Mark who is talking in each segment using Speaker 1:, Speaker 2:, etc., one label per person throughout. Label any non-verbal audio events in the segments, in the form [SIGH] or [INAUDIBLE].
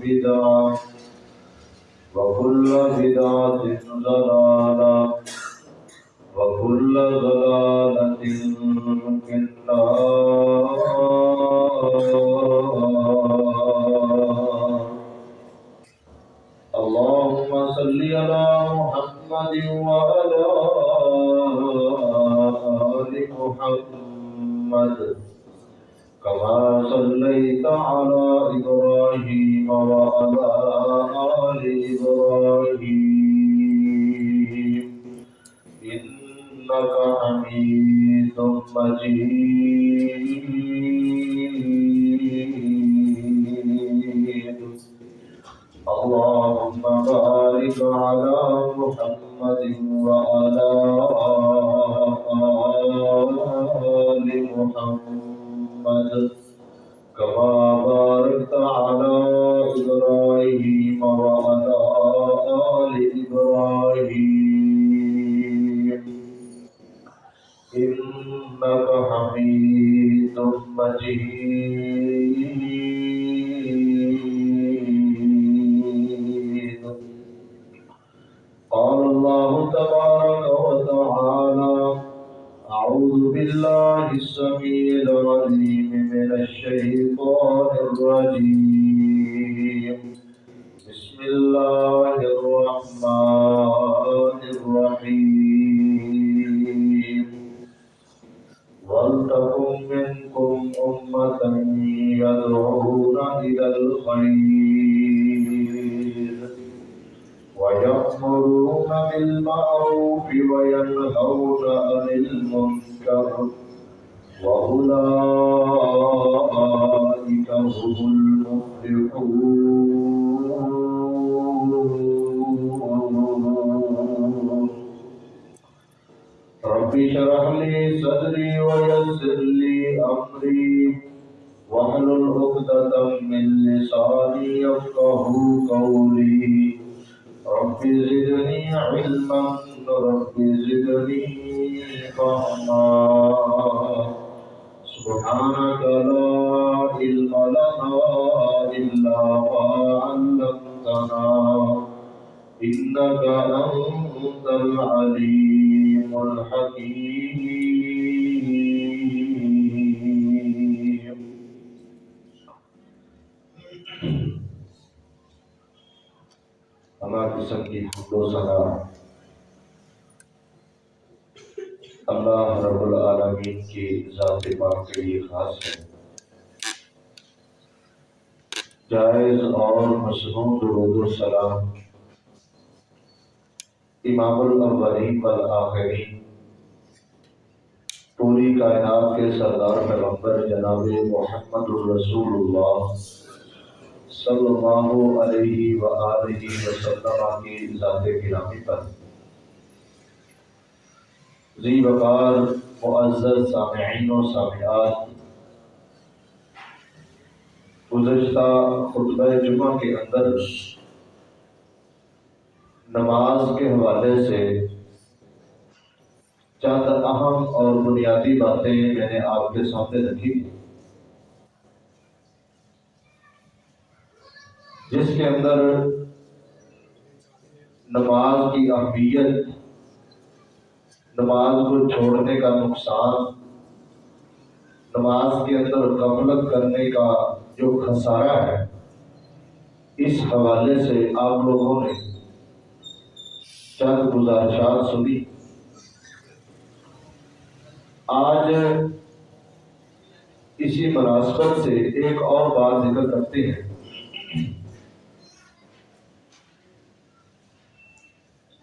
Speaker 1: بدعة إنك حميد مجيد سبحانك لا علم لنا إلا ما علمتنا إنك أنت العليم. الحكيم اللہ قسم کی حمد و ثنا اللہ رب العالمین کی ذات پاک کے لیے خاص ہے۔ جائز اور مصنون درود و سلام۔ امام الاولین والآخرین۔ پوری کائنات کے سردار پیغمبر جناب محمد الرسول اللہ صلی اللہ علیہ وآلہ وسلم کی ذات گرامی پر۔ ذی وقار معزز سامعین و سامعات۔ گزشتہ خطبہ جمعہ کے اندر نماز کے حوالے سے چند اہم اور بنیادی باتیں میں نے آپ کے سامنے رکھی تھی جس کے اندر نماز کی اہمیت نماز کو چھوڑنے کا نقصان، نماز کے اندر غفلت کرنے کا جو خسارہ ہے، اس حوالے سے آپ لوگوں نے چند گزارشات سنی۔ آج اسی مناسبت سے ایک اور بات ذکر کرتے ہیں۔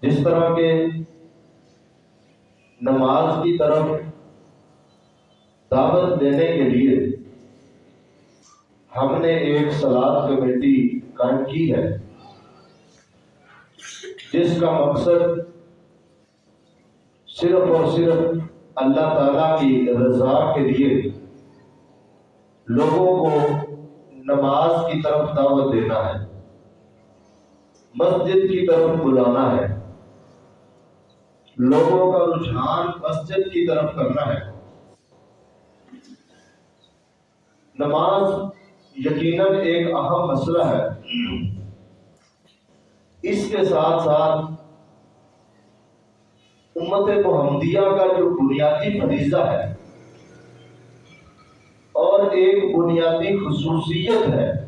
Speaker 1: جس طرح کے نماز کی طرف دعوت دینے کے لیے ہم نے ایک سلاد کمیٹی قائم کی ہے، جس کا مقصد صرف اور صرف اللہ تعالیٰ کی رضا کے لیے لوگوں کو نماز کی طرف دعوت دینا ہے، مسجد کی طرف بلانا ہے۔ لوگوں کا رجحان مسجد کی طرف کرنا ہے۔ نماز یقیناً ایک اہم مسئلہ ہے۔ اس کے ساتھ ساتھ امت محمدیہ کا جو بنیادی فریضہ ہے اور ایک بنیادی خصوصیت ہے،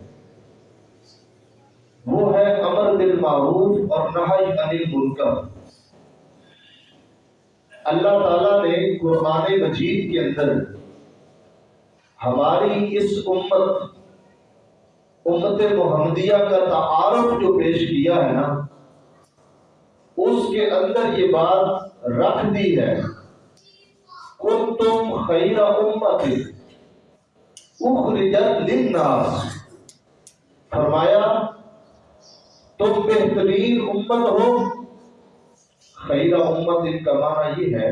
Speaker 1: وہ ہے امر بالمعروف اور نہی عن المنکر۔ اللہ تعالیٰ نے قرآن مجید کے اندر ہماری اس امت امت محمدیہ کا تعارف جو پیش کیا ہے نا، اس کے اندر یہ بات رکھ دی ہے۔ تم خیر امت اخرجت للناس۔ فرمایا، تم بہترین امت ہو۔ خیرہ امت ان کا معنی یہ ہے،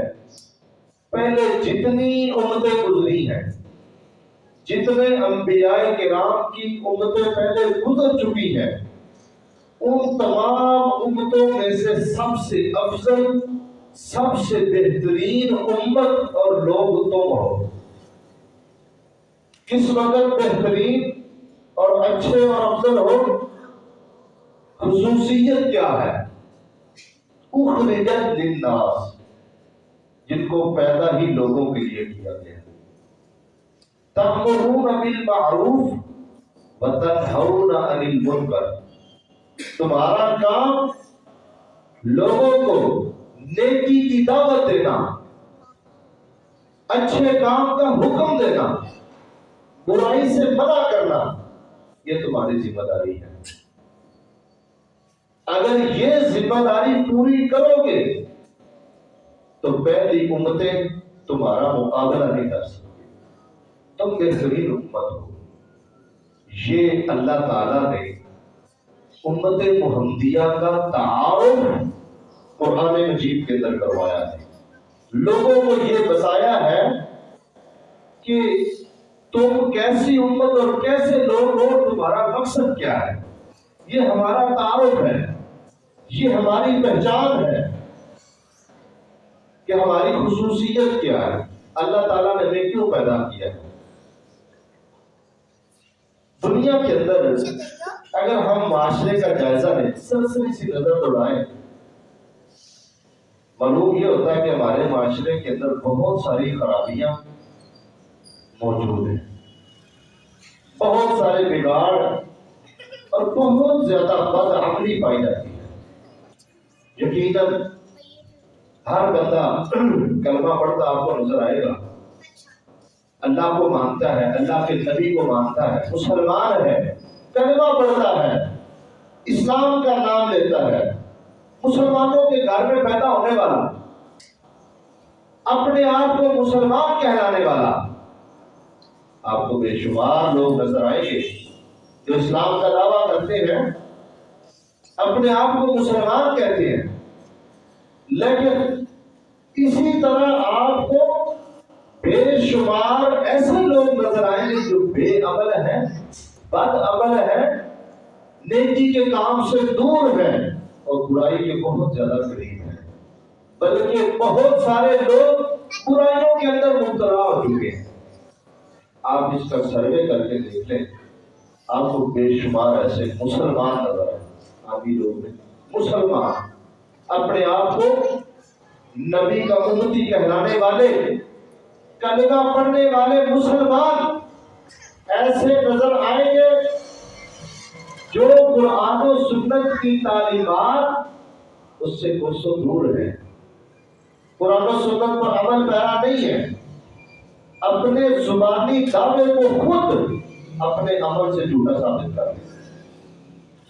Speaker 1: پہلے جتنی امتیں گزری ہیں، جتنے انبیاء کرام کی امتیں پہلے گزر چکی ہیں، ان تمام امتوں میں سے سب سے افضل، سب سے بہترین امت اور لوگ تم ہو کس وقت بہترین اور اچھے اور افضل ہو خصوصیت کیا ہے؟ اخرجت للناس، جن کو پیدا ہی لوگوں کے لیے کیا گیا۔ تأمرون بالمعروف وتنہون عن المنکر۔ تمہارا کام لوگوں کو نیکی کی دعوت دینا، اچھے کام کا حکم دینا، برائی سے منع کرنا، یہ تمہاری ذمہ داری ہے۔ اگر یہ ذمہ داری پوری کرو گے، تو پہلی امتیں تمہارا مقابلہ نہیں کر سکتی تم بہترین امت ہو۔ یہ اللہ تعالی نے امت محمدیہ کا تعارف قرآن مجید کے اندر کروایا ہے۔ لوگوں کو یہ بتایا ہے کہ تم کیسی امت اور کیسے لوگ ہو، تمہارا مقصد کیا ہے؟ یہ ہمارا تعارف ہے۔ یہ ہماری پہچان ہے کہ ہماری خصوصیت کیا ہے۔ اللہ تعالیٰ نے ہمیں کیوں پیدا کیا ہے؟ دنیا کے اندر اگر ہم معاشرے کا جائزہ لیں سرسری سی نظر دوڑائیں معلوم یہ ہوتا ہے کہ ہمارے معاشرے کے اندر بہت ساری خرابیاں موجود ہیں۔ بہت سارے بگاڑ اور بہت زیادہ بد عملی پائی جاتی ہے یقیناً ہر بندہ کلمہ پڑھتا آپ کو نظر آئے گا۔ اللہ کو مانتا ہے، اللہ کے نبی کو مانتا ہے، مسلمان ہے، کلمہ پڑھتا ہے، اسلام کا نام لیتا ہے۔ مسلمانوں کے گھر میں پیدا ہونے والا، اپنے آپ کو مسلمان کہلانے والا۔ آپ کو بے شمار لوگ نظر آئیں گے جو اسلام کا دعویٰ کرتے ہیں۔ اپنے آپ کو مسلمان کہتے ہیں۔ لیکن اسی طرح آپ کو بے شمار ایسے لوگ نظر آئیں گے جو بے عمل ہیں، بد عمل ہے نیکی کے کام سے دور ہے اور برائی کے بہت زیادہ قریب ہے بلکہ بہت سارے لوگ برائیوں کے اندر مبتلا ہو چکے ہیں۔ آپ اس کا سروے کر کے دیکھ لیں۔ آپ کو بے شمار ایسے مسلمان نظر آئے آبی لوگ مسلمان اپنے آپ کو نبی کا امتی کہلانے والے، کلمہ پڑھنے والے مسلمان ایسے نظر آئیں گے جو قرآن و سنت کی تعلیمات اس سے کوسوں دور ہے قرآن و سنت پر عمل پیرا نہیں ہے۔ اپنے زبانی دعوے کو خود اپنے عمل سے جھوٹا ثابت کر دیں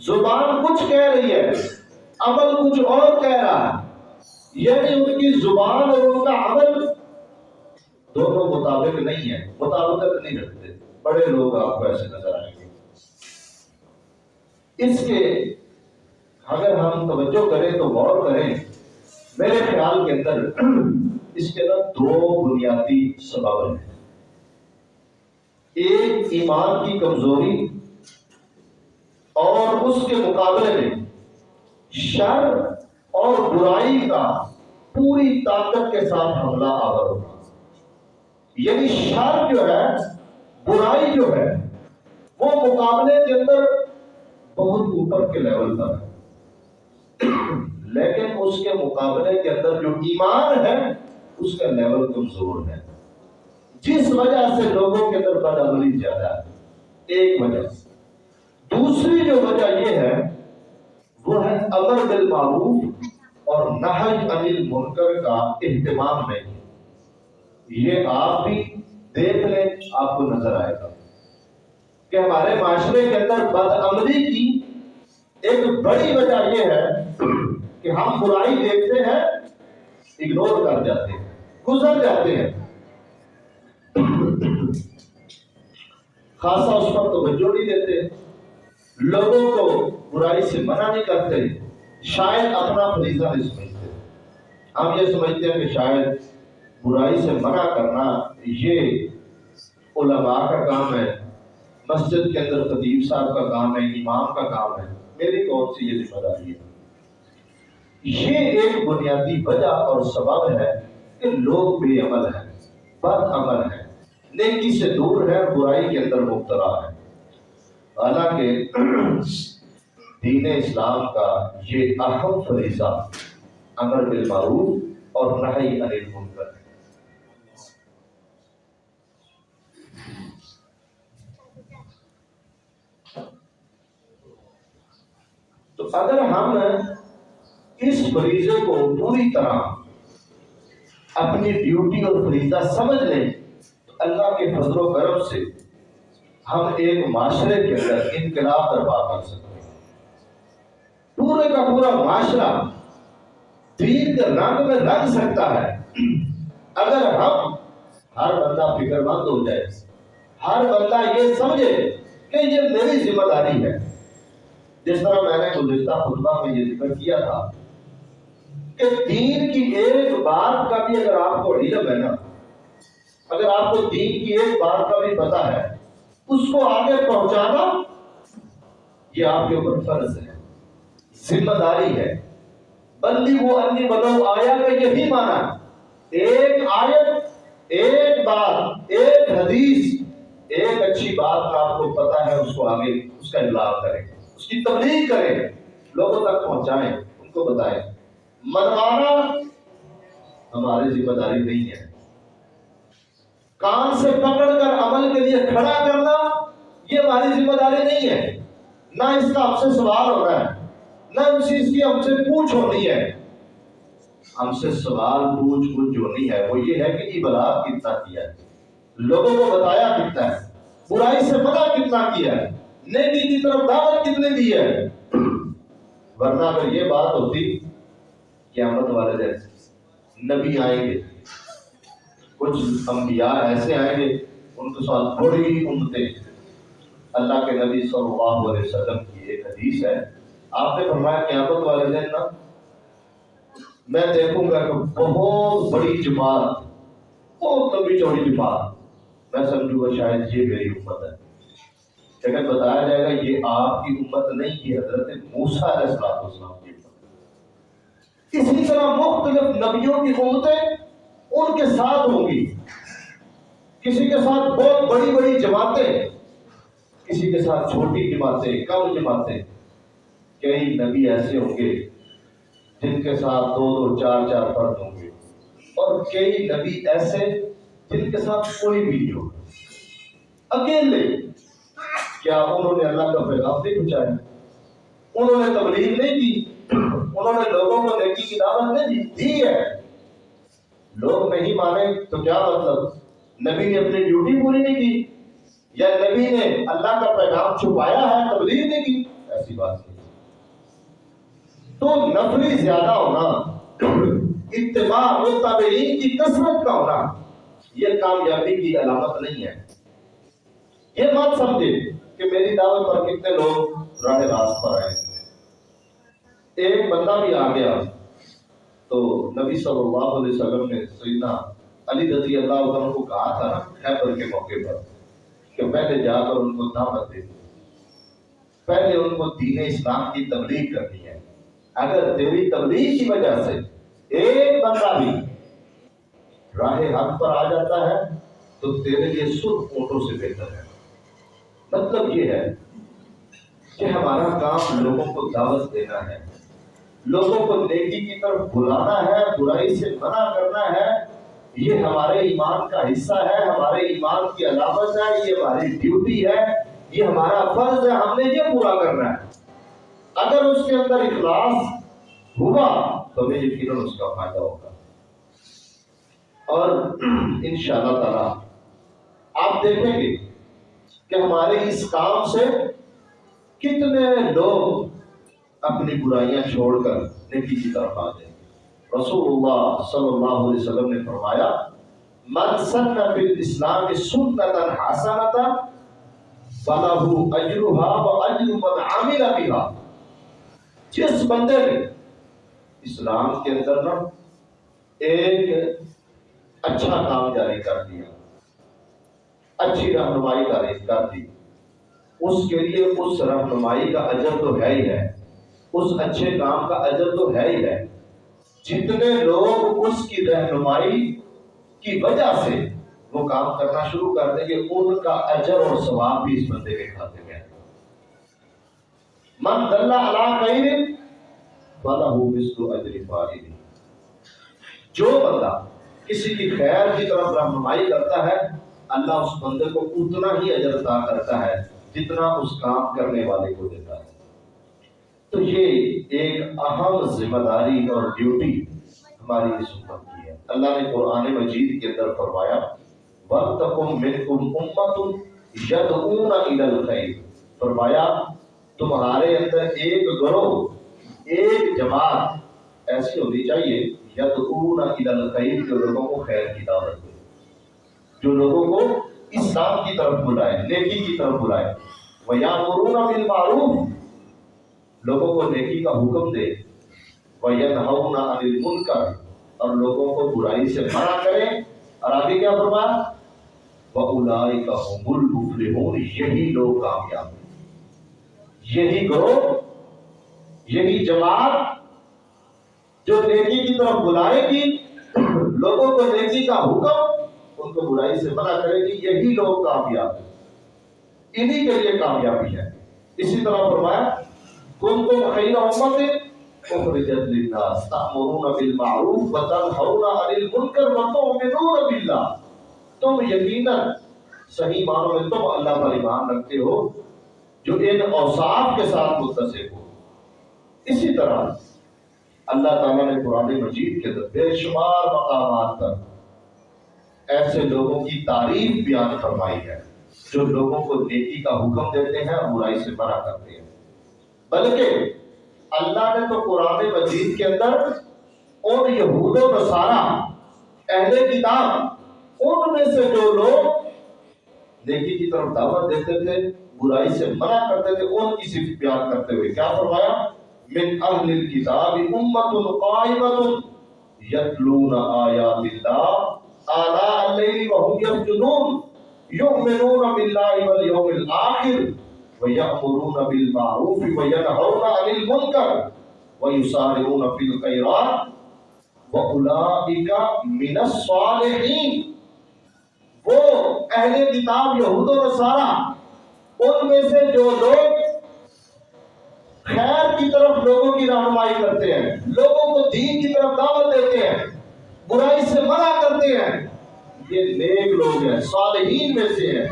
Speaker 1: زبان کچھ کہہ رہی ہے، عمل کچھ اور کہہ رہا ہے۔ یعنی ان کی زبان اور ان کا عمل دونوں مطابق نہیں ہے مطابقت نہیں رکھتے۔ بڑے لوگ آپ کو ایسے نظر آئیں گے۔ اس کے اگر ہم توجہ کریں تو غور کریں، میرے خیال کے اندر [CLEARS THROAT] اس کے اندر دو بنیادی سبب ہیں۔ ایک ایمان کی کمزوری اور اس کے مقابلے میں شر اور برائی کا پوری طاقت کے ساتھ حملہ آور ہوگا۔ یعنی شر جو ہے، برائی جو ہے، وہ مقابلے کے اندر بہت اوپر کے لیول پر ہے۔ لیکن اس کے مقابلے کے اندر جو ایمان ہے، اس کا لیول کمزور ہے۔ جس وجہ سے لوگوں کے اندر بد عملی زیادہ ہے، ایک وجہ سے۔ دوسری جو وجہ یہ ہے، وہ ہے امر بالمعروف اور نہج انل منکر کا اہتمام نہیں۔ یہ آپ بھی دیکھ لیں، آپ کو نظر آئے گا۔ کہ ہمارے معاشرے کے اندر بد عملی کی ایک بڑی وجہ یہ ہے کہ ہم برائی دیکھتے ہیں اگنور کر جاتے ہیں، گزر جاتے ہیں۔ خاصا اس پر توجہ نہیں دیتے۔ لوگوں کو برائی سے منع نہیں کرتے۔ شاید اپنا فریضہ نہیں سمجھتے۔ ہم یہ سمجھتے ہیں کہ شاید برائی سے منع کرنا یہ علماء کا کام ہے۔ مسجد کے اندر خطیب صاحب کا کام ہے، امام کا کام ہے۔ میری کون سی یہ ذمہ داری ہے؟ یہ ایک بنیادی وجہ اور سبب ہے کہ لوگ بے عمل ہیں، بد عمل ہیں۔ نیکی سے دور ہے برائی کے اندر مبتلا ہے حالانکہ دین اسلام کا یہ اہم فریضہ امر بالمعروف اور نہی انل المنکر ہے۔ تو اگر ہم اس فریضے کو پوری طرح اپنی ڈیوٹی اور فریضہ سمجھ لیں، تو اللہ کے فضل و کرم سے ہم ایک معاشرے کے اندر انقلاب برپا کر سکتے ہیں۔ پورے کا پورا معاشرہ دین کے رنگ میں رنگ سکتا ہے۔ اگر ہم ہر بندہ فکر مند ہو جائے، ہر بندہ یہ سمجھے کہ یہ میری ذمہ داری ہے۔ جس طرح میں نے گزشتہ خطبہ میں یہ ذکر کیا تھا کہ دین کی ایک بات کا بھی اگر آپ کو علم ہے نا، اگر آپ کو دین کی ایک بات کا بھی پتا ہے اس کو آگے پہنچانا، یہ آپ کے اوپر فرض ہے۔ ذمہ داری ہے۔ بندی وہ انی بنو آیا کا یہی مانا ایک آیت، ایک بات، ایک حدیث، ایک اچھی بات آپ کو پتا ہے، اس کو آگے اس کا ابلاغ کریں۔ اس کی تبلیغ کریں، لوگوں تک پہنچائیں، ان کو بتائیں۔ منوانا ہماری ذمہ داری نہیں ہے۔ کان سے پکڑ کر عمل کے لیے کھڑا کرنا یہ ہماری ذمہ داری نہیں ہے۔ نہ اس کا ہم سے سوال ہو رہا ہے، نہ اس چیز کی ہم سے پوچھ ہونی ہے۔ ہم سے سوال، پوچھ پوچھ ہونی ہے، وہ یہ ہے کہ ابلاغ کتنا کیا ہے۔ لوگوں کو بتایا کتنا ہے، برائی سے پتا کتنا کیا ہے، نیکی کی طرف دعوت کتنے دی ہے۔ ورنہ اگر یہ بات ہوتی قیامت والے دن نبی آئیں گے کچھ انبیاء ایسے آئیں گے، ان کے ساتھ بڑی امتیں اللہ کے نبی صلی اللہ علیہ وسلم کی ایک حدیث ہے۔ آپ نے فرمایا، قیامت والے دن نا، میں دیکھوں گا کہ بہت بڑی جماعت، بہت لمبی چوڑی جماعت، میں سمجھوں گا شاید یہ میری امت ہے۔ لیکن بتایا جائے گا، یہ آپ کی امت نہیں، یہ حضرت موسیٰ علیہ السلام کی امت اسی طرح مختلف نبیوں کی امتیں ان کے ساتھ ہوں گی۔ کسی کے ساتھ بہت بڑی بڑی جماعتیں، کسی کے ساتھ چھوٹی جماعتیں، کم جماعتیں۔ کئی نبی ایسے ہوں گے جن کے ساتھ دو دو، چار چار فرد ہوں گے۔ اور کئی نبی ایسے جن کے ساتھ کوئی بھی نہیں ہوگا۔ اکیلے، کیا انہوں نے اللہ کا پیغام نہیں پہنچایا؟ انہوں نے تبلیغ نہیں کی۔ انہوں نے لوگوں کو نیکی کی دعوت نہیں دی۔ ہے۔ لوگ نہیں مانے تو کیا مطلب؟ نبی نے اپنی ڈیوٹی پوری نہیں کی، یا نبی نے اللہ کا پیغام چھپایا ہے، تبلیغ نہیں کی؟ ایسی بات نہیں۔ تو نفری زیادہ ہونا، اتباع متابعین کی کثرت کا ہونا، یہ کامیابی کی علامت نہیں ہے۔ یہ بات سمجھے کہ میری دعوت پر کتنے لوگ راہ راست پر آئے۔ ایک بندہ بھی آ گیا۔ تو نبی صلی اللہ علیہ وسلم نے سیدنا علی رضی اللہ عنہ کو کہا تھا خیبر کے موقع پر کہ پہلے جا کر ان کو دعوت دے پہلے ان کو دین اسلام کی تبلیغ کرنی ہے۔ اگر تیری تبلیغ کی وجہ سے ایک بندہ بھی راہ حق پر آ جاتا ہے، تو تیرے لیے سرخ اونٹوں سے بہتر ہے۔ مطلب یہ ہے کہ ہمارا کام لوگوں کو دعوت دینا ہے۔ لوگوں کو نیکی کی طرف بلانا ہے، برائی سے منع کرنا ہے، یہ ہمارے ایمان کا حصہ ہے، ہمارے ایمان کی علامت ہے، یہ ہماری ڈیوٹی ہے، یہ ہمارا فرض ہے، ہم نے یہ پورا کرنا ہے۔ اگر اس کے اندر اخلاص ہوا، تو ہمیں یقیناً اس کا فائدہ ہوگا۔ اور [CLEARS THROAT] ان شاء اللہ تعالی، آپ دیکھیں گے کہ ہمارے اس کام سے کتنے لوگ اپنی برائیاں چھوڑ کر نیکی کی طرف آ جائیں۔ رسول اللہ صلی اللہ علیہ وسلم نے فرمایا، من سن فی الاسلام سنتا حسنتا فلہو اجرہا و اجر من عامل بها جس بندے نے اسلام کے اندر نا ایک اچھا کام جاری کر دیا، اچھی رہنمائی کر دی، اس کے لیے اس رہنمائی کا اجر تو ہے ہی ہے۔ اس اچھے کام کا اجر تو ہے ہی ہے۔ جتنے لوگ اس کی رہنمائی کی وجہ سے وہ کام کرنا شروع کر دیں گے، ان کا اجر اور ثواب بھی اس بندے کے کھاتے میں من دلہ علا خیر فلہ اجر جو بندہ کسی کی خیر کی طرف رہنمائی کرتا ہے، اللہ اس بندے کو اتنا ہی اجر عطا کرتا ہے جتنا اس کام کرنے والے کو دیتا ہے۔ تو یہ ایک اہم ذمہ داری اور ڈیوٹی ہماری اس امت کی ہے۔ اللہ نے قرآن مجید کے اندر فرمایا وَلْتَقُمْ مِنْكُمْ أُمَّةٌ يَدْعُونَ إِلَى الْخَيْرِ فرمایا، تمہارے اندر ایک گروہ، ایک جماعت ایسی ہونی چاہیے یدعون الى الخیر جو لوگوں کو خیر کی دعوت دے۔ جو لوگوں کو اسلام کی طرف بلائے، نیکی کی طرف بلائے۔ وَيَامُرُونَ بِالْمَعْرُوفِ لوگوں کو نیکی کا حکم دے۔ وَيَنْهَوْنَ عَنِ الْمُنْكَرِ۔ اور لوگوں کو برائی سے منع کرے اور آگے کیا فرمایا؟ وَأُولَئِكَ هُمُ الْمُفْلِحُونَ۔ یہی لوگ کامیاب ہیں۔ یہی گروہ، یہی جماعت جو نیکی کی طرف بلائے گی، لوگوں کو نیکی کا حکم ان کو برائی سے منع کرے گی۔ یہی لوگ کامیاب ہیں۔ انہی کے لیے کامیابی ہے۔ اسی طرح فرمایا كنتم خير أمة أخرجت للناس تأمرون بالمعروف وتنهون عن المنكر وتؤمنون بالله. تم یقینا صحیح معنوں میں تم اللہ پر ایمان رکھتے ہو جو ان اوصاف کے ساتھ متصف ہو. اسی طرح اللہ تعالیٰ نے قرآن مجید کے اندر بے شمار مقامات پر ایسے لوگوں کی تعریف بیان فرمائی ہے جو لوگوں کو نیکی کا حکم دیتے ہیں اور برائی سے منع کرتے ہیں. بلکہ اللہ نے تو قرآن مجید کے اندر ان یہود و نصارہ، اہل کتاب، ان میں سے جو لوگ نیکی کی طرف دعوت دیتے تھے، برائی سے منع کرتے تھے، ان کی صرف بیان کرتے ہوئے کیا فرمایا؟ من اہل الكتاب امت قائمت یتلون آیات اللہ، آلاء اللیل وهم یسجدون، یؤمنون باللہ والیوم الاخر ويأمرون بالمعروف وينهون عن المنكر ويسارعون في الخيرات وأولئك من الصالحين وہ اہل کتاب یہود و نصارہ، ان میں سے جو لوگ خیر کی طرف لوگوں کی رہنمائی کرتے ہیں، لوگوں کو دین کی طرف دعوت دیتے ہیں، برائی سے منع کرتے ہیں، یہ نیک لوگ ہیں، صالحین میں سے ہیں،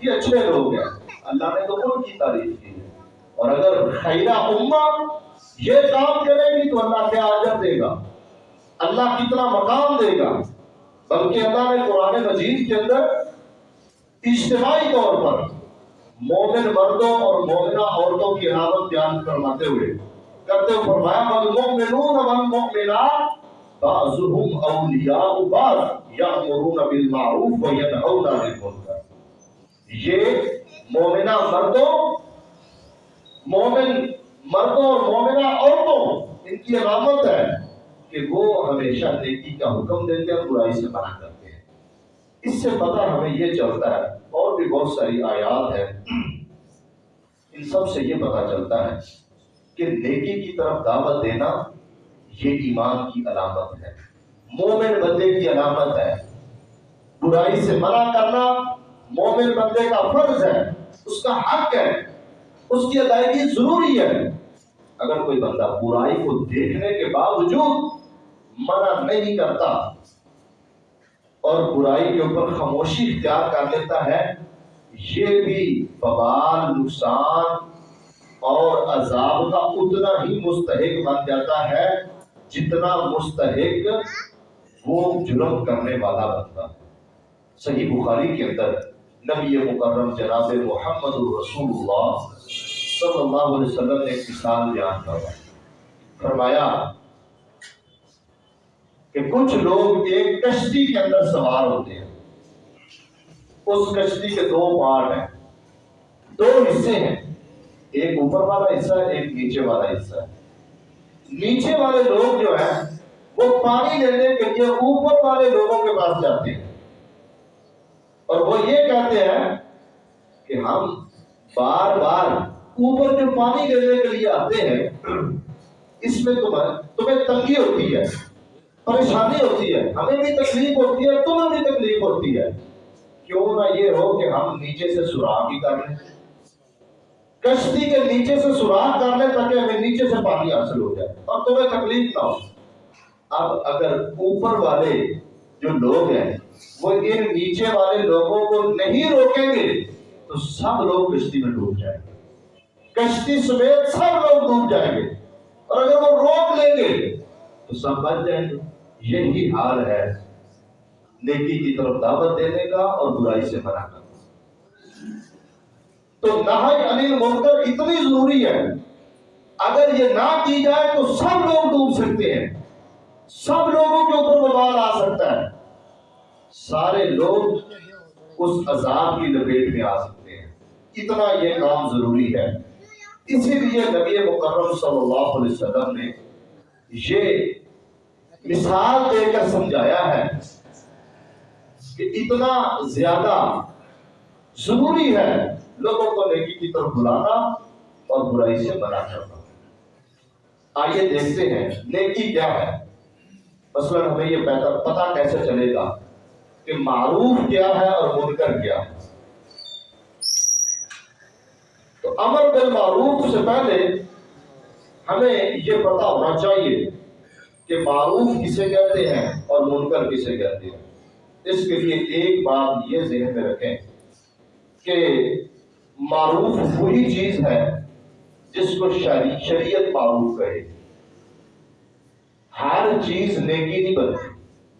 Speaker 1: یہ اچھے لوگ ہیں۔ اللہ نے تو ان کی تعریف کی ہے۔ اور اگر خیرہ امہ یہ کام کرے گی تو اللہ کیا عجب دے گا۔ اللہ کتنا مقام دے گا۔ بلکہ اللہ نے قرآن مجید کے اندر اجتماعی طور پر مومن مردوں اور مومنہ عورتوں کی علامت بیان فرماتے ہوئے کرتے ہوئے فرمایا، والمؤمنون والمؤمنات بعضهم اولیاء بعض یامرون بالمعروف وینهون عن المنکر۔ یہ مومنہ مردوں، مومن مردوں اور مومنہ عورتوں، ان کی علامت ہے کہ وہ ہمیشہ نیکی کا حکم دیتے ہیں اور برائی سے منع کرتے ہیں۔ اس سے پتہ ہمیں یہ چلتا ہے، اور بھی بہت ساری آیات ہیں، ان سب سے یہ پتہ چلتا ہے کہ نیکی کی طرف دعوت دینا یہ ایمان کی علامت ہے۔ مومن بندے کی علامت ہے۔ برائی سے منع کرنا مومن بندے کا فرض ہے۔ اس کا حق ہے؟ اس کی ادائیگی ضروری ہے۔ اگر کوئی بندہ برائی کو دیکھنے کے باوجود منع نہیں کرتا اور برائی کے اوپر خاموشی اختیار کر لیتا ہے، یہ بھی بوال نقصان اور عذاب کا اتنا ہی مستحق بن جاتا ہے جتنا مستحق وہ جرم کرنے والا بنتا ہے صحیح بخاری کے اندر نبی مکرم جناب محمد الرسول اللہ صلی اللہ علیہ وسلم نے ایک مثال بیان کروا فرمایا کہ کچھ لوگ ایک کشتی کے اندر سوار ہوتے ہیں۔ اس کشتی کے دو پارٹ ہیں۔ دو حصے ہیں۔ ایک اوپر والا حصہ ہے ایک نیچے والا حصہ۔ ہے نیچے والے لوگ جو ہیں، وہ پانی لینے کے لیے اوپر والے لوگوں کے پاس جاتے ہیں۔ اور وہ یہ کہتے ہیں کہ ہم بار بار اوپر جو پانی لینے کے لیے آتے ہیں، اس میں تمہیں تمہیں تنگی ہوتی ہے، پریشانی ہوتی ہے، ہمیں بھی تکلیف ہوتی ہے، تمہیں بھی تکلیف ہوتی ہے۔ کیوں نہ یہ ہو کہ ہم نیچے سے سوراخ ہی کر لیں۔ کشتی کے نیچے سے سوراخ کر لیں تاکہ ہمیں نیچے سے پانی حاصل ہو جائے اور تمہیں تکلیف نہ ہو۔ اب اگر اوپر والے جو لوگ ہیں وہ ان نیچے والے لوگوں کو نہیں روکیں گے تو سب لوگ کشتی میں ڈوب جائیں گے۔ کشتی سمیت سب لوگ ڈوب جائیں گے۔ اور اگر وہ روک لیں گے تو سب بچ جائیں گے۔ یہی حال ہے۔ نیکی کی طرف دعوت دینے کا اور برائی سے منع کرنا تو نہائی انل منکر اتنی ضروری ہے۔ اگر یہ نہ کی جائے تو سب لوگ ڈوب سکتے ہیں۔ سب لوگوں کے اوپر وبال آ سکتا ہے۔ سارے لوگ اس عذاب کی لپیٹ میں آ سکتے ہیں۔ اتنا یہ کام ضروری ہے۔ اسی لیے نبی مکرم صلی اللہ علیہ وسلم نے یہ مثال دے کر سمجھایا ہے کہ اتنا زیادہ ضروری ہے لوگوں کو نیکی کی طرف بلانا اور برائی سے منع کرنا۔ آئیے دیکھتے ہیں نیکی کیا ہے۔ مثلا ہمیں یہ پتا کیسے چلے گا؟ کہ معروف کیا ہے اور منکر کیا ہے۔ تو امر بالمعروف سے پہلے ہمیں یہ پتا ہونا چاہیے کہ معروف کسے کہتے ہیں اور منکر کسے کہتے ہیں۔ اس کے لیے ایک بات یہ ذہن میں رکھیں کہ معروف وہی چیز ہے جس کو شریعت معروف کہے۔ ہر چیز نیکی نہیں بنتی۔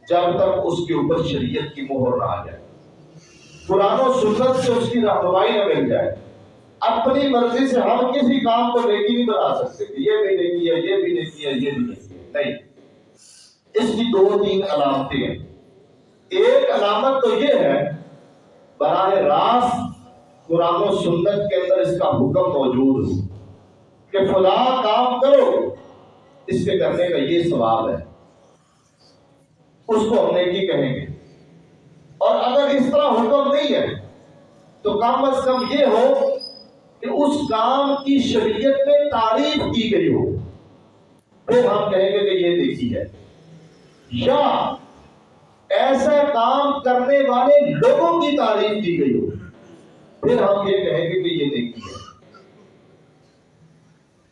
Speaker 1: جب تک اس کے اوپر شریعت کی مہر نہ آ جائے۔ قرآن و سنت سے اس کی رہنمائی نہ مل جائے۔ اپنی مرضی سے ہم کسی کام کو نیکی نہیں بنا سکتے۔ یہ بھی نیکی ہے، یہ بھی نیکی ہے، یہ بھی نیکی ہے۔ نہیں۔ اس کی دو تین علامتیں ہیں۔ ایک علامت تو یہ ہے، براہ راست قرآن و سنت کے اندر اس کا حکم موجود ہو کہ فلاں کام کرو۔ اس کے کرنے کا یہ ثواب ہے۔ اس کو ہم نیکی کہیں گے۔ اور اگر اس طرح حکم نہیں ہے، تو کم از کم یہ ہو کہ اس کام کی شریعت میں تعریف کی گئی ہو۔ پھر ہم کہیں گے کہ یہ دیکھی ہے۔ یا ایسا کام کرنے والے لوگوں کی تعریف کی گئی ہو۔ پھر ہم یہ کہیں گے کہ یہ دیکھی ہے۔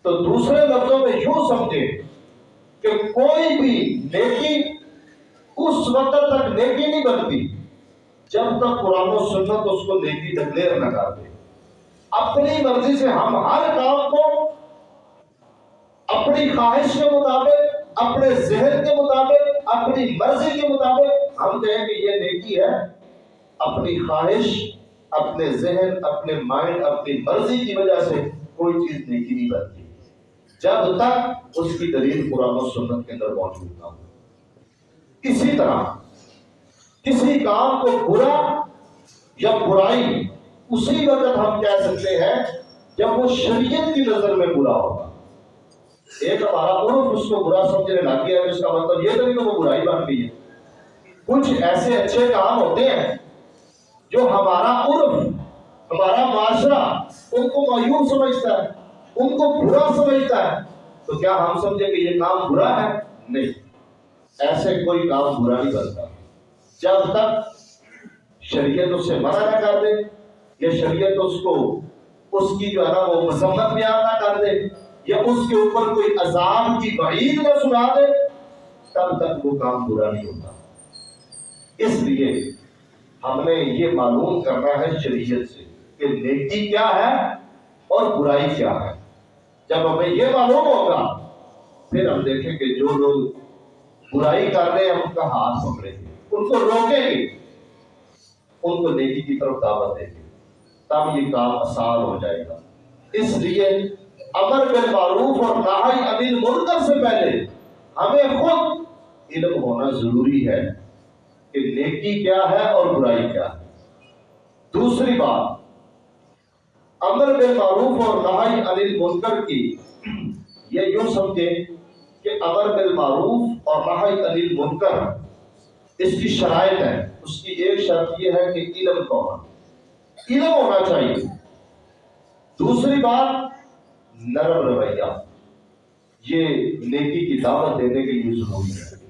Speaker 1: تو دوسرے لفظوں میں یوں سمجھے کہ کوئی بھی نیکی اس وقت تک نیکی نہیں بنتی۔ جب تک قرآن و سنت اس کو نیکی ڈکلیئر نہ کر دے اپنی مرضی سے ہم ہر کام کو اپنی خواہش کے مطابق، اپنے ذہن کے مطابق، اپنی مرضی کے مطابق ہم کہیں کہ یہ نیکی ہے۔ اپنی خواہش، اپنے ذہن، اپنے مائنڈ، اپنی مرضی کی وجہ سے کوئی چیز نیکی نہیں بنتی۔ جب تک اس کی دلیل قرآن و سنت کے اندر موجود نہ ہو۔ اسی طرح کسی کام کو برا یا برائی اسی وقت ہم کہہ سکتے ہیں جب وہ شریعت کی نظر میں برا ہوگا ایک ہمارا عرف اس کو برا سمجھنے لگ گیا ہے اس کا مطلب یہ تو نہیں کہ وہ برائی بن گئی ہے۔ کچھ ایسے اچھے کام ہوتے ہیں جو ہمارا عرف، ہمارا معاشرہ ان کو معیوب سمجھتا ہے، ان کو برا سمجھتا ہے۔ تو کیا ہم سمجھیں کہ یہ کام برا ہے؟ نہیں۔ ایسے کوئی کام برا نہیں بنتا جب تک شریعت اس سے منع نہ کر دے، یا شریعت اس کو اس کی جو ہے نا وہ مذمت بیان نہ کر دے، یا اس کے اوپر کوئی عذاب کی بعید نہ سنا دے، تب تک وہ کام برا نہیں ہوتا۔ اس لیے ہم نے یہ معلوم کرنا ہے شریعت سے کہ نیکی کیا ہے اور برائی کیا ہے۔ جب ہمیں یہ معلوم ہوگا، پھر ہم دیکھیں کہ جو لوگ برائی کر رہے ہیں ان کا ہاتھ پکڑیں گے ان کو روکیں گے۔ ان کو نیکی کی طرف دعوت دیں گے۔ تب یہ کام آسان ہو جائے گا۔ اس لیے امر بالمعروف اور نہائی انل منکر سے پہلے ہمیں خود علم ہونا ضروری ہے کہ نیکی کیا ہے اور برائی کیا ہے۔ دوسری بات، امر بالمعروف اور نہائی انل منکر کی، یہ یوں سمجھے کہ امر بالمعروف اور نہائی انل منکر اس کی شرائط ہے اس کی ایک شرط یہ ہے کہ علم کا ہونا علم ہونا چاہیے۔ دوسری بات، نرم رویہ۔ یہ نیکی کی دعوت دینے کے لیے ضروری ہے۔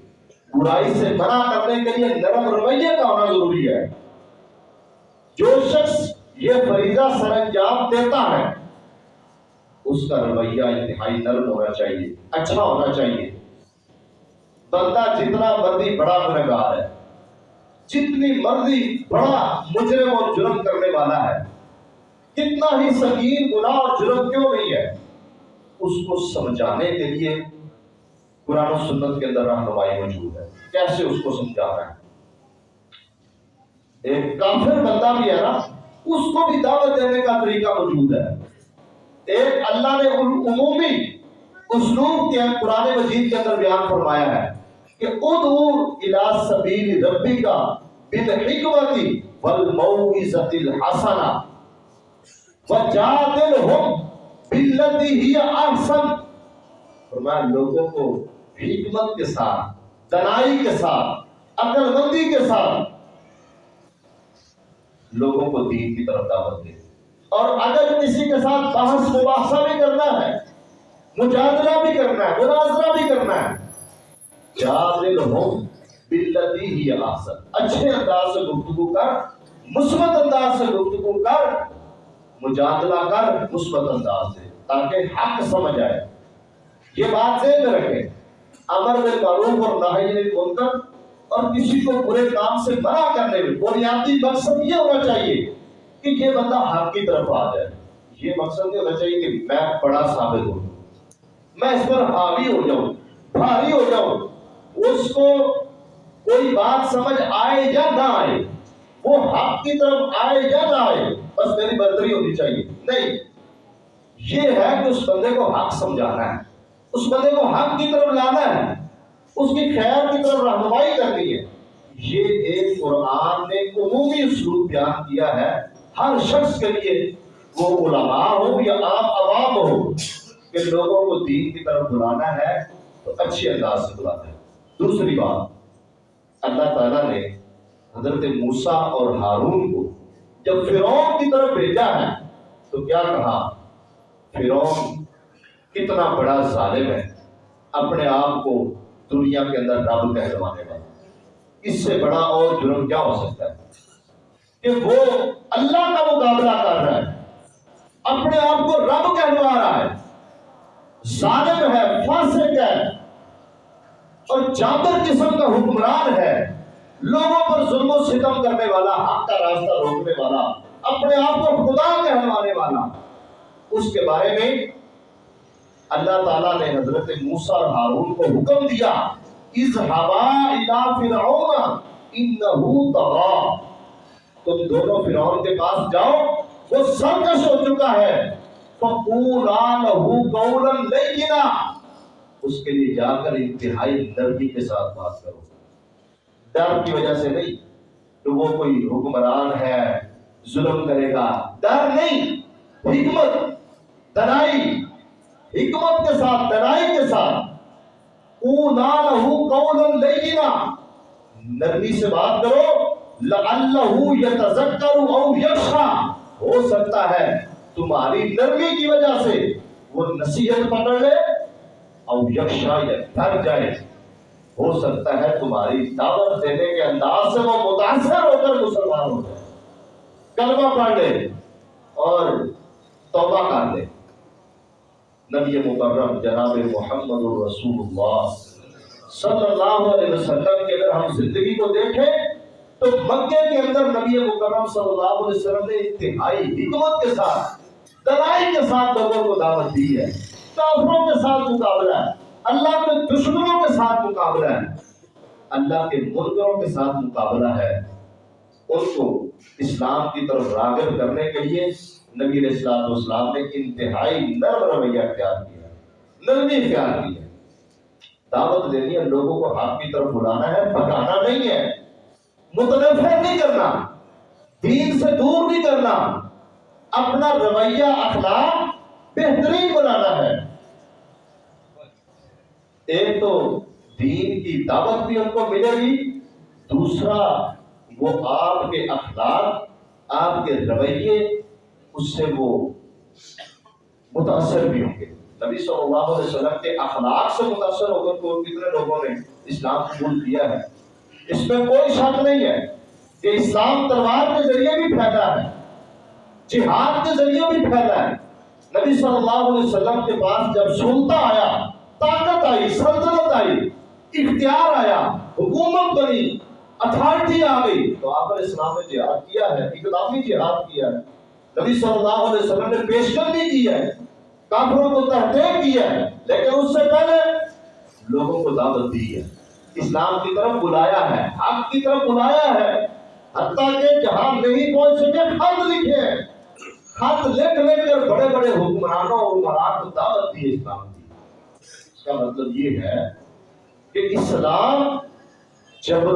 Speaker 1: برائی سے منع کرنے کے لیے نرم رویے کا ہونا ضروری ہے۔ جو شخص یہ فریضہ سر انجام دیتا ہے اس کا رویہ انتہائی نرم ہونا چاہیے اچھا ہونا چاہیے۔ بندہ جتنا مرضی بڑا گنہگار ہے، جتنی مرضی بڑا مجرم اور جرم کرنے والا ہے، کتنا ہی سنگین گناہ اور جرم کیوں نہیں ہے، اس کو سمجھانے کے لیے قرآن و سنت کے اندر رہنمائی موجود ہے۔ کیسے اس کو سمجھانا ہے؟ ایک کافر بندہ بھی ہے نا، اس کو بھی دعوت دینے کا طریقہ موجود ہے۔ ایک اللہ نے عمومی اسلوب کے قرآن مجید کے اندر بیان فرمایا ہے کہ ادعو الى سبیل ربک بالحکمت والموعظۃ الحسنہ وجادلہم باللتی ہی احسن فرمایا لوگوں کو حکمت کے ساتھ، دنائی کے ساتھ عقل مندی کے ساتھ لوگوں کو دین کی طرف دعوت دے۔ اور اگر کسی کے ساتھ بحث مباحثہ بھی کرنا ہے، مجادلہ بھی کرنا ہے، مناظرہ بھی کرنا ہے، جادل ہوں باللتی ہی احسن۔ اچھے انداز سے گفتگو کر، مثبت انداز سے گفتگو کر، مجادلہ کر، مثبت انداز سے، تاکہ حق سمجھ آئے۔ یہ بات ذہن میں رکھیں۔ امر بالمعروف اور نہی عن المنکر اور کسی کو برے کام سے منع کرنے میں بنیادی مقصد یہ ہونا چاہیے کہ یہ بندہ حق کی طرف آ جائے۔ یہ مقصد یہ ہونا چاہیے کہ میں بڑا ثابت ہوں۔ میں اس پر حاوی ہو جاؤں، بھاری ہو جاؤں۔ اس کو کوئی بات سمجھ آئے یا نہ آئے، وہ حق کی طرف آئے یا نہ آئے، بس میری برتری ہونی چاہیے۔ نہیں، یہ ہے کہ اس بندے کو حق سمجھانا ہے۔ اس بندے کو حق کی طرف لانا ہے۔ اس کی خیر کی طرف رہنمائی کرنی ہے۔ یہ ایک قرآن نے عمومی اسلوب بیان کیا ہے۔ ہر شخص کے لیے وہ علماء ہو یا عام عوام ہو کہ لوگوں کو دین کی طرف بلانا ہے تو اچھے انداز سے بلانا ہے دوسری بات، اللہ تعالیٰ نے حضرت موسیٰ اور ہارون کو جب فرعون کی طرف بھیجا ہے تو کیا کہا؟ فرعون کتنا بڑا ظالم ہے، اپنے آپ کو دنیا کے اندر رب کہلوانے والا۔ اس سے بڑا اور جرم کیا ہو سکتا ہے؟ کہ وہ اللہ کا مقابلہ کر رہا ہے۔ اپنے آپ کو رب کہلوا رہا ہے۔ ظالم ہے، فاسق ہے۔ اور جابر قسم کا حکمران ہے۔ لوگوں پر ظلم و ستم کرنے والا، حق کا راستہ روکنے والا۔ اپنے آپ کو خدا کہلوانے والا۔ اس کے بارے میں اللہ تعالیٰ نے حضرت موسیٰ اور ہارون کو حکم دیا۔ اذهبا الى فرعون انه طغى تم دونوں فرعون کے پاس جاؤ، وہ سرکش ہو چکا ہے۔ اس کے لیے جا کر انتہائی نرمی کے ساتھ بات کرو۔ ڈر کی وجہ سے نہیں کہ وہ کوئی حکمران ہے، ظلم کرے گا۔ ڈر نہیں، حکمت دنائی حکمت کے ساتھ دنائی کے ساتھ۔ نرمی سے بات کرو۔ لعلہ یتذکر او یخشا ہو سکتا ہے تمہاری نرمی کی وجہ سے وہ نصیحت پکڑ لے او یخشا یا ڈر جائے۔ ہو سکتا ہے تمہاری دعوت دینے کے انداز سے وہ متاثر ہو کر مسلمان ہو جائے۔ کلمہ پڑھ لے اور توبہ کر لے۔ نبی مکرم جناب محمد الرسول اللہ صلی اللہ علیہ وسلم کے اگر ہم زندگی کو دیکھیں تو مکے کے اندر نبی مکرم صلی اللہ علیہ وسلم نے انتہائی حکمت کے ساتھ دلائی کے ساتھ لوگوں کو دعوت دی ہے، کافروں کے ساتھ مقابلہ ہے، اللہ کے دشمنوں کے ساتھ مقابلہ ہے۔ اللہ کے مرغوں کے ساتھ مقابلہ ہے۔ ان کو اسلام کی طرف راغب کرنے کے لیے نبی علیہ السلام والسلام نے انتہائی نرم رویہ اختیار کیا نرمی اختیار کی ہے۔ دعوت دینی ہے، لوگوں کو حق کی طرف بلانا ہے، بھگانا نہیں ہے۔ متنفر نہیں کرنا، دین سے دور نہیں کرنا، اپنا رویہ، اخلاق بہترین بنانا ہے۔ ایک تو دین کی دعوت بھی ان کو ملے گی، دوسرا وہ آپ کے اخلاق، آپ کے رویے، اس سے وہ متاثر بھی ہوں گے۔ نبی صلی اللہ علیہ وسلم کے اخلاق سے متاثر ہو کر کتنے لوگوں نے اسلام قبول کیا ہے؟ اس میں کوئی شک نہیں ہے کہ اسلام تلوار کے ذریعے بھی پھیلا ہے، جہاد کے ذریعے بھی پھیلا ہے۔ نبی صلی اللہ علیہ وسلم کے پاس جب سلطہ آیا، طاقت آئی، سلطنت آئی، اختیار آیا، حکومت بنی اتھارٹی آ گئی، تو آپ نے اسلام نے جہاد کیا ہے اقدامی جہاد کیا ہے۔ نبی صلی اللہ علیہ وسلم نے پیشکش بھی کی ہے، کافروں کو تحقیق کیا ہے، لیکن اس سے پہلے لوگوں کو دعوت دی ہے۔ اسلام کی طرف بلایا ہے حق کی طرف بلایا ہے۔ حتیٰ کہ جہاں نہیں پہنچ سکے، خط لکھے۔ خط لکھ لکھ کر بڑے بڑے حکمرانوں اور عمران کو دعوت دی اسلام کی۔ اس کا مطلب یہ ہے کہ اسلام جب،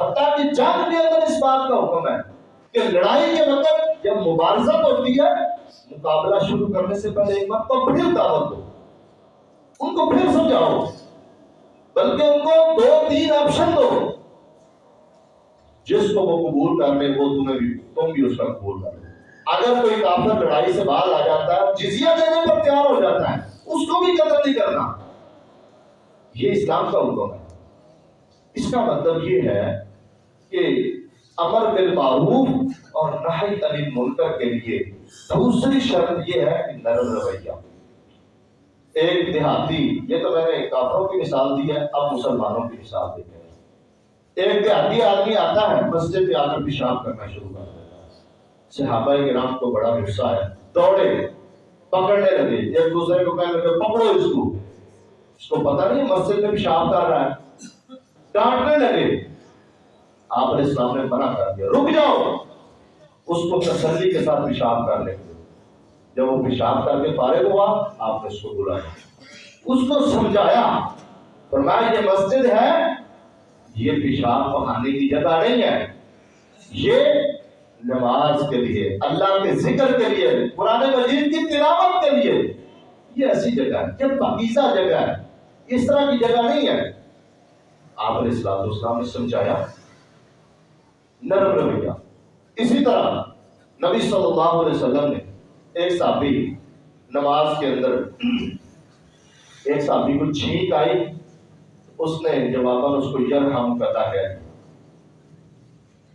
Speaker 1: حتیٰ کہ جنگ کے اندر اس بات کا حکم ہے کہ لڑائی کے وقت جب مبارزت ہوتی ہے، مقابلہ شروع کرنے سے پہلے ایک بار تو پھر دعوت دو۔ ان کو پھر سمجھاؤ۔ بلکہ ان کو دو تین آپشن دو۔ جس کو وہ قبول کر لے، وہ تمہیں بھی تم بھی اس کا قبول کر لے۔ اگر کوئی کافر لڑائی سے باہر آ جاتا ہے، جزیہ دینے پر تیار ہو جاتا ہے، اس کو بھی قتل نہیں کرنا۔ یہ اسلام کا حکم ہے۔ اس کا مطلب یہ ہے کہ امر بالمعروف اور نہی علی منکر کے لیے دوسری شرط یہ ہے کہ نرم رویہ۔ ایک دیہاتی، یہ تو میں نے کافروں کی مثال دی ہے، اب مسلمانوں کی مثال دیتے ہیں ایک دیہاتی آدمی آتا ہے، مسجد پہ آ کر پیشاب کرنا شروع کر دیتا ہے۔ صحابہ کرام کو بڑا غصہ ہے دوڑے، پکڑنے لگے۔ ایک دوسرے کو کہنے لگے، پکڑو اس کو۔ اس کو پتہ نہیں مسجد میں پیشاب کر رہا ہے۔ ڈانٹنے لگے۔ آپ نے اسلام نے منع کر دیا، رک جاؤ۔ اس کو تسلی کے ساتھ پیشاب کر لیں۔ گے جب وہ پیشاب کر کے فارغ ہوا، آپ نے اس کو بلایا اس کو سمجھایا، فرمایا، یہ مسجد ہے، یہ پیشاب پکانے کی جگہ نہیں ہے۔ یہ نماز کے لیے، اللہ کے ذکر کے لیے، قرآن مجید کی تلاوت کے لیے۔ یہ ایسی جگہ ہے، یہ پاکیزہ جگہ ہے۔ اس طرح کی جگہ نہیں ہے۔ آپ نے اسلام اسلام نے سمجھایا۔ نرم رویہ۔ اسی طرح نبی صلی اللہ علیہ وسلم نے ایک صحابی نماز کے اندر ایک صحابی کو چھینک آئی، اس نے جواباً اس کو یرحم کہتا ہے۔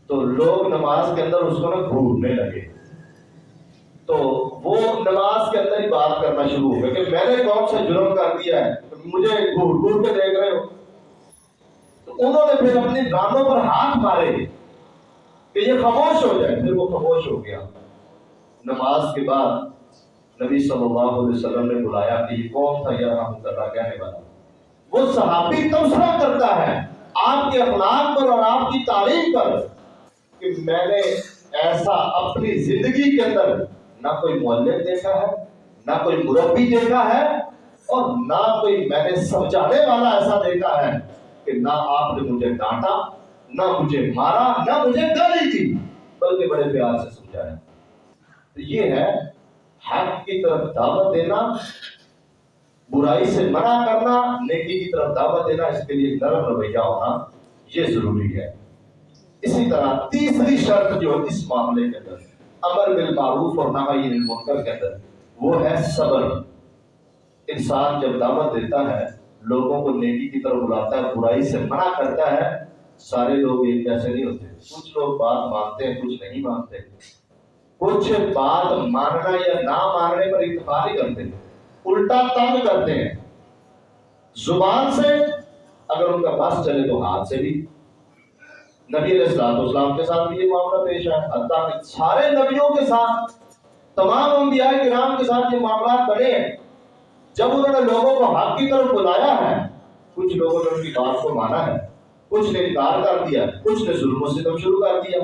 Speaker 1: تو لوگ نماز کے اندر اس کو نا گھورنے لگے۔ تو وہ نماز کے اندر ہی بات کرنا شروع ہو گیا کہ میں نے کون سے جرم کر دیا ہے؟ مجھے گھور گھور کے دیکھ رہے ہو۔ تو انہوں نے پھر اپنی گانوں پر ہاتھ مارے کہ یہ خاموش ہو جائے۔ پھر وہ خاموش ہو گیا۔ نماز کے بعد نبی صلی اللہ علیہ وسلم نے بلایا کہ یہ کون تھا یہ رحمت کہنے والا؟ وہ صحابی تبصرہ کرتا ہے، آپ کے اخلاق پر اور آپ کی تعلیم پر کہ میں نے ایسا اپنی زندگی کے اندر نہ کوئی معلم دیکھا ہے، نہ کوئی مربی دیکھا ہے اور نہ کوئی میں نے سمجھانے والا ایسا دیکھا ہے کہ نہ آپ نے مجھے ڈانٹا، نہ مجھے مارا، نہ مجھے گالی دی، بلکہ بڑے پیار سے سمجھایا۔ یہ ہے حق کی طرف دعوت دینا، برائی سے منع کرنا، نیکی کی طرف دعوت دینا، اس کے لیے نرم رویہ ہونا، یہ ضروری ہے۔ اسی طرح تیسری شرط جو اس معاملے کے اندر، امر بالمعروف اور نہی المنکر کے اندر، وہ ہے صبر۔ انسان جب دعوت دیتا ہے، لوگوں کو نیکی کی طرف بلاتا ہے، برائی سے منع کرتا ہے، سارے لوگ ایک جیسے نہیں ہوتے۔ کچھ لوگ بات مانتے ہیں، کچھ نہیں مانتے۔ کچھ بات ماننا یا نہ ماننے پر اتفاق نہیں کرتے الٹا تنگ کرتے ہیں۔ زبان سے اگر ان کا بس چلے تو ہاتھ سے بھی۔ نبی علیہ السلام اسلام کے ساتھ بھی یہ معاملہ پیش ہے اللہ نے سارے نبیوں کے ساتھ، تمام انبیاء کرام کے ساتھ یہ معاملات بڑے ہیں جب انہوں نے لوگوں کو حق کی طرف بلایا ہے، کچھ لوگوں نے ان کی بات کو مانا ہے۔ کچھ نے انکار کر دیا، کچھ نے ظلم و ستم شروع کر دیا۔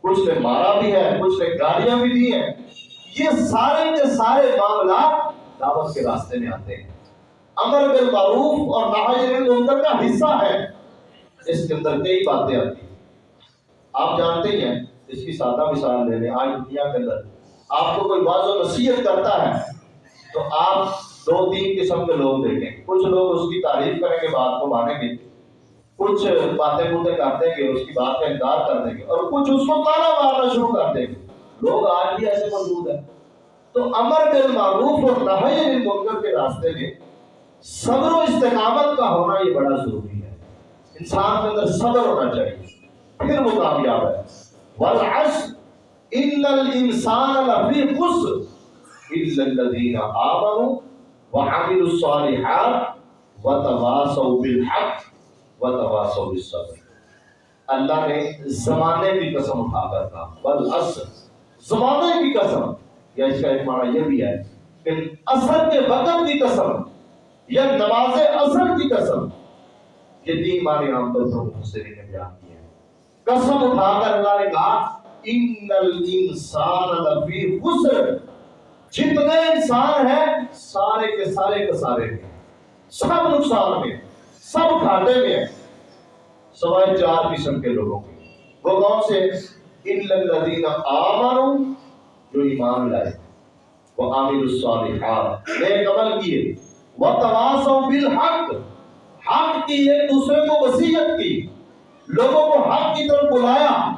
Speaker 1: کچھ نے مارا بھی ہے، کچھ نے گالیاں بھی دی ہیں۔ یہ سارے کے سارے معاملات دعوت کے راستے میں آتے ہیں۔ امر بالمعروف اور نہی کا حصہ ہے۔ اس کے اندر کئی باتیں آتی ہیں۔ آپ جانتے ہی ہیں، اس کی سادہ مثال لے لیں۔ آج دنیا کے اندر آپ کو کوئی واضح و نصیحت کرتا ہے تو آپ دو تین قسم کے لوگ دیکھیں۔ کچھ لوگ اس کی تعریف کریں گے، بات کو مانیں گے۔ کچھ باتیں بوتے کر دیں گے اس کی بات کا انکار کر دیں گے اور کچھ اس کو تانا مارنا شروع کر دیں گے۔ لوگ آج بھی ایسے موجود ہیں۔ تو امر بالمعروف اور نہی عن المنکر کے راستے میں صبر و استقامت کا ہونا یہ بڑا ضروری ہے۔ انسان کے اندر صبر ہونا چاہیے۔ پھر وہ کامیاب ہے۔ والعصر، ان الانسان لفی خسر الا الذين امنوا وعملوا الصالحات وتواصوا بالحق۔ وتواصوا بالصبر۔ اللہ نے زمانے کی قسم اٹھا کر کہا، والعصر۔ زمانے کی قسم۔ یا اس کا ایک معنی یہ بھی ہے کہ اثر کے وقت کی قسم یا نماز اثر کی قسم۔ یہ تین معنی عام طور پر مفسرین نے بیان کیے ہیں۔ قسم اٹھا کر اللہ نے کہا، ان الانسان لفی خسر۔ جتنے انسان ہیں، سارے کے سارے کے سارے ہیں۔ سب نقصان میں۔ سب گھاٹے میں ہیں۔ سوائے چار قسم کے لوگوں کے۔ وہ کون سے؟ الذین آمنوا، جو ایمان لائے۔ وہ عامل الصالحات۔ نیک عمل کیے۔ وہ تواصوا بالحق۔ حق کی ایک دوسرے کو وصیت کی۔ لوگوں کو حق کی طرف بلایا۔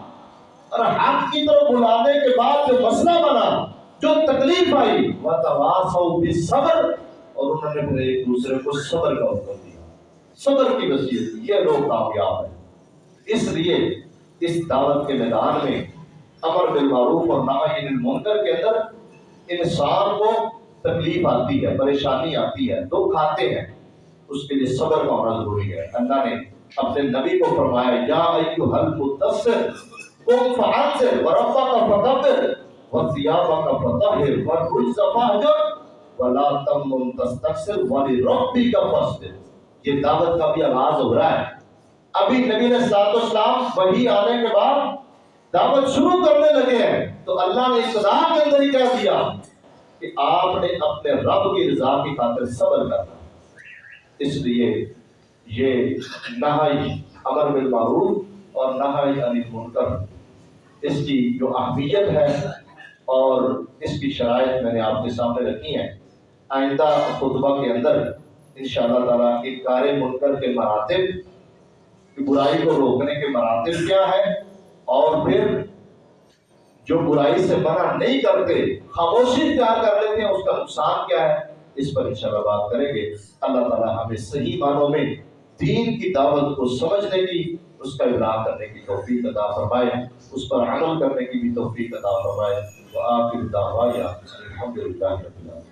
Speaker 1: اور حق کی طرف بلانے کے بعد جو مسئلہ بنا، جو تکلیف آئی وہ تواصوا بالصبر۔ اور انہوں نے پھر ایک دوسرے کو صبر کا حکم دیا۔ صبر کی وصیت یہ لوگ کامیاب ہیں۔ اس لیے اس دعوت کے میدان میں امر بالمعروف اور نہی عن المنکر کے اندر انسان کو تکلیف آتی ہے، پریشانی آتی ہے دکھ آتے ہیں۔ اس کے لیے صبر کا ہونا ضروری ہے۔ اللہ نے اپنے نبی کو فرمایا، یا ایو ایھا المدثر، قم فانذر وربک فکبر وثيابك فطهر والرجز فاهجر ولا تمنن تستكثر ولربك فاصبر۔ یہ دعوت کا بھی آغاز ہو رہا ہے۔ ابھی نبی نے سات اسلام وہی آنے کے بعد دعوت شروع کرنے لگے ہیں۔ تو اللہ نے ابتدا کے اندر ہی کہہ دیا کہ آپ نے اپنے رب کی رضا کی خاطر صبر کرنا۔ اس لیے یہ نہائی امر بالمعروف اور نہائی عن المنکر۔ اس کی جو اہمیت ہے اور اس کی شرائط میں نے آپ کے سامنے رکھی ہیں۔ آئندہ خطبہ کے اندر انشاءاللہ تعالیٰ انکار منکر کے مراتب کہ برائی کو روکنے کے مراتب کیا ہے؟ اور پھر جو برائی سے منع نہیں کرتے، خاموشی اختیار کر لیتے ہیں، اس کا نقصان کیا ہے؟ اس پر انشاءاللہ بات کریں گے۔ اللہ تعالیٰ ہمیں صحیح معنوں میں دین کی دعوت کو سمجھنے کی، اس کا ابلاغ کرنے کی توفیق عطا فرمائے، اس پر عمل کرنے کی بھی توفیق عطا فرمائے۔ وآخر دعوایا الحمدللہ رب العالمین۔